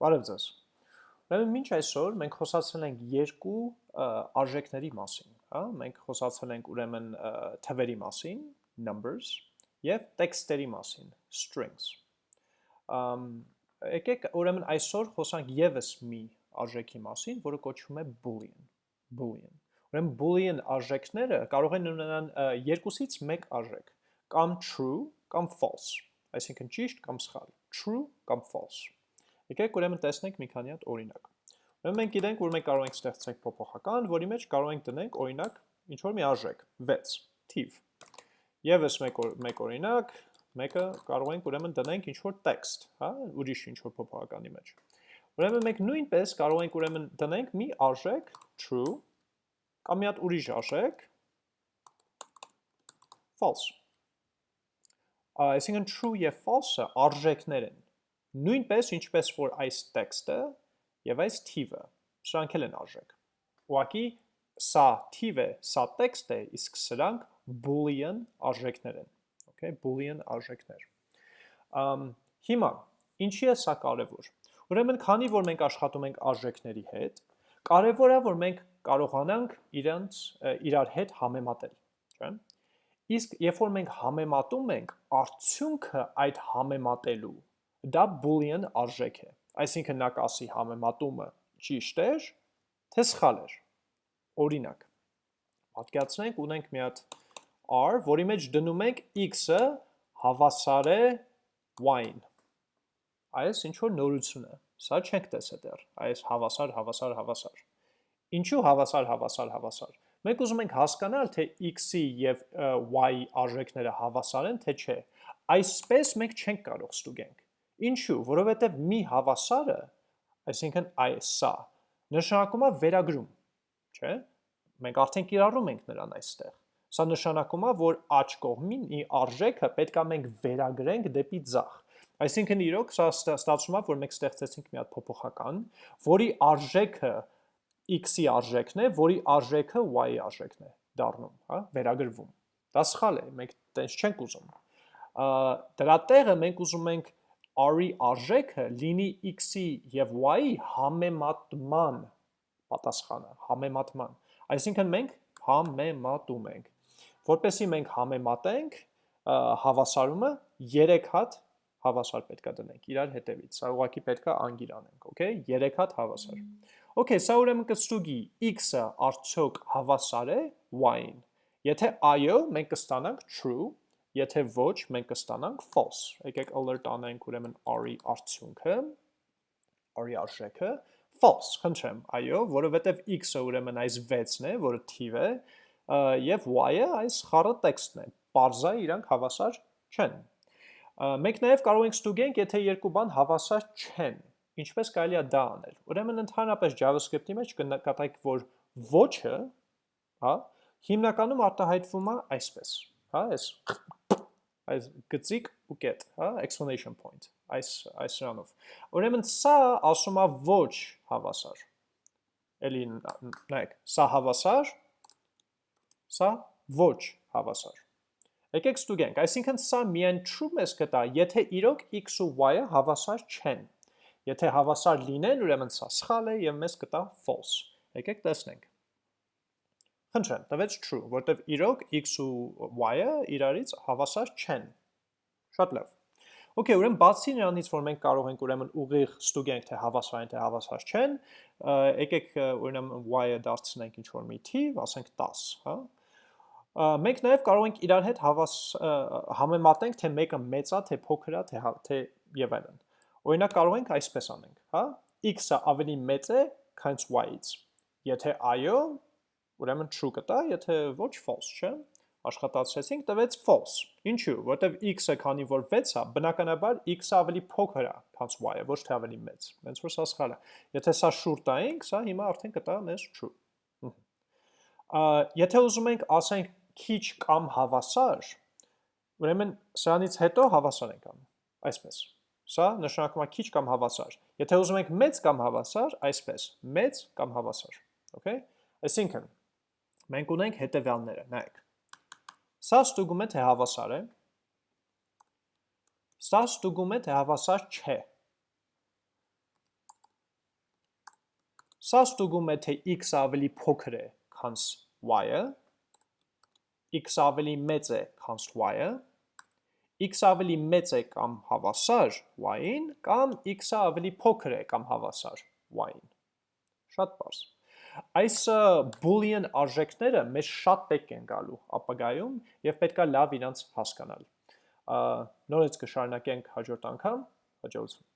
Բարև ձեզ։ Ուրեմն մինչ այսօր մենք խոսացել ենք երկու արժեքների մասին, հա, մենք խոսացել ենք ուրեմն թվերի մասին, numbers, եւ տեքստերի մասին, strings։ Ամ եկեք ուրեմն այսօր խոսանք եւս մի արժեքի մասին, որը կոչվում է boolean, boolean։ Ուրեմն boolean արժեքները կարող են ունենալ երկուսից մեկ արժեք, կամ true կամ false, այսինքն ճիշտ կամ սխալ, true կամ false Եկեք ուրեմն տեսնենք մի քանի հատ օրինակ։ Ուրեմն մենք գիտենք, որ մենք կարող ենք ստեղծենք փոփոխական, որի մեջ կարող ենք դնենք օրինակ ինչ որ մի արժեք 6 թիվ։ Եվս մեկ մեկ օրինակ, մեկը կարող ենք ուրեմն դնենք ինչ որ տեքստ, հա, ուրիշ ինչ որ փոփոխականի մեջ։ Ուրեմն մենք նույնպես կարող ենք ուրեմն դնենք մի արժեք true կամ մի հատ ուրիշ արժեք false։ Այսինքն true եւ false-ը արժեքներ են Նույնպես ինչպես որ այս տեքստը եւ այս թիվը, սրանք էլ են արժեք։ Ուղղակի սա թիվ է, սա տեքստ է, իսկ սրանք boolean արժեքներ են։ Okay, boolean արժեքներ։ Ամ հիմա ինչի է սա կարևոր։ Ուրեմն քանի որ մենք աշխատում ենք արժեքների հետ, կարևոր է որ մենք կարողանանք իրանց իրար հետ համեմատել, չէ՞։ Իսկ երբ որ մենք համեմատում ենք, արդյունքը այդ համեմատելու դա boolean արժեք է։ Այսինքն նա կասի համեմատումը ճիշտ էր, թե սխալ էր։ Օրինակ, պատկերացնենք ունենք մի հատ r, որի մեջ դնում ենք x-ը հավասար է y-ին։ Այս ինչ որ նորություն է։ Սա չենք տեսել դեռ։ Այս հավասար, հավասար, հավասար։ Ինչու հավասար, հավասար, հավասար։ Մենք ուզում ենք հասկանալ, թե x-ի եւ y-ի արժեքները հավասար են, թե չէ։ Այսպես մենք չենք կարող ստուգենք։ Ինչու, որովհետև մի հավասարը, այսինքն այս սա, նշանակում է վերագրում, չէ՞։ Մենք արդեն կիրառում ենք նրան այստեղ։ Սա նշանակում է, որ աջ կողմին ի արժեքը պետքա մենք վերագրենք դեպի ձախ։ Այսինքն իրոք սա ստացվում է, որ մենք ստեղծեցինք մի հատ փոփոխական, որի արժեքը x-ի արժեքն է, որի արժեքը y-ի արժեքն է դառնում, հա, վերագրվում։ Դա սխալ է, մենք տենց չենք ուզում։ Դրա տեղը մենք ուզում ենք r-ի արժեքը լինի x-ի եւ y-ի համեմատման պատասխանը, համեմատման։ Այսինքն մենք համեմատում ենք։ Որպեսզի մենք համեմատենք, հավասարումը 3 հատ հավասար պետքա դնենք իրար հետևից։ Սա ուղղակի պետքա անգիր անենք, okay? 3 հատ հավասար։ Okay, սա ուրեմն կստուգի x-ը արդյոք հավասար է y-ին։ Եթե այո, մենք կստանանք true, Եթե ոչ, մենք կստանանք false։ Եկեք alert անենք ուրեմն r-ի արդյունքը, r-ի արժեքը false, խնդրեմ, այո, որովհետև x-ը ուրեմն այս 6-ն է, որը թիվ է, եւ y-ը այս խառը տեքստն է։ Պարզա իրանք հավասար չեն։ Մենք նաև կարող ենք ստուգենք, եթե երկու բան հավասար չեն, ինչպես կարելի է դա անել։ Ուրեմն ընդհանրապես JavaScript-ի մեջ կնկատենք, որ ոչը, հա, հիմնականում արտահայտվում է այսպես, հա, այս այս գծիկ ու կետ, հա, explanation point, այս այս սրանով։ Ուրեմն սա ասում է ոչ հավասար։ Էլի նայեք, սա հավասար, սա ոչ հավասար։ Եկեք ստուգենք, այսինքն սա միայն true մեզ կտա, եթե իրոք x ու y-ը հավասար չեն։ Եթե հավասար լինեն, ուրեմն սա սխալ է եւ մեզ կտա false։ Եկեք տեսնենք։ Խնդրեմ, տվեց true, որտեվ իրոք x ու y-ը իրարից հավասար չեն։ Շատ լավ։ Okay, ուրեմն բացի նրանից, որ մենք կարող ենք ուրեմն ուղիղ ստուգենք, թե հավասար են, թե հավասար չեն, եկեք ուրեմն y-ը դարձնենք ինչ-որ մի թիվ, ասենք 10, հա։ Մենք նաև կարող ենք իրար հետ հավաս համեմատենք, թե մեկը մեծ է, թե փոքր է, թե հա, թե եւ այլն։ Օրինակ կարող ենք այսպես անենք, հա։ x-ը ավելի մեծ է, քան y-ից։ Եթե այո, ուրեմն true կտա, եթե ոչ false, չէ։ Աշխատացրեցինք, տվեց false։ Ինչու՞, որտեվ x-ը քանի որ 6 է, բնականաբար x-ը ավելի փոքր է, քան y-ը, ոչ թե ավելի մեծ։ Ոնց որ սա սխալ է։ Եթե սա շուրջ տայինք, սա հիմա արդեն կտա մեզ true։ Եթե ուզում ենք ասենք քիչ կամ հավասար, ուրեմն սրանից հետո հավասար ենք անում։ Այսպես։ Սա նշանակում է քիչ կամ հավասար։ Եթե ուզում ենք մեծ կամ հավասար, այսպես, մեծ կամ հավասար։ Okay? Այսինքն, մենք ունենք հետևյալները, նայեք։ Սա ստուգում է, թե հավասար է։ Սա ստուգում է, թե հավասար չէ։ Սա ստուգում է, թե x ավելի փոքր է, քան y-ը, x ավելի մեծ է, քան y-ը, x ավելի մեծ է կամ հավասար y-ին, կամ x-ը ավելի փոքր է կամ հավասար y-ին։ Շատ պարզ։ Այս boolean արժեքները մեզ շատ պետք են գալու ապագայում եւ պետքա լավ իրանց հասկանալ։ Նորից կշարունակենք հաջորդ անգամ, հաջողություն։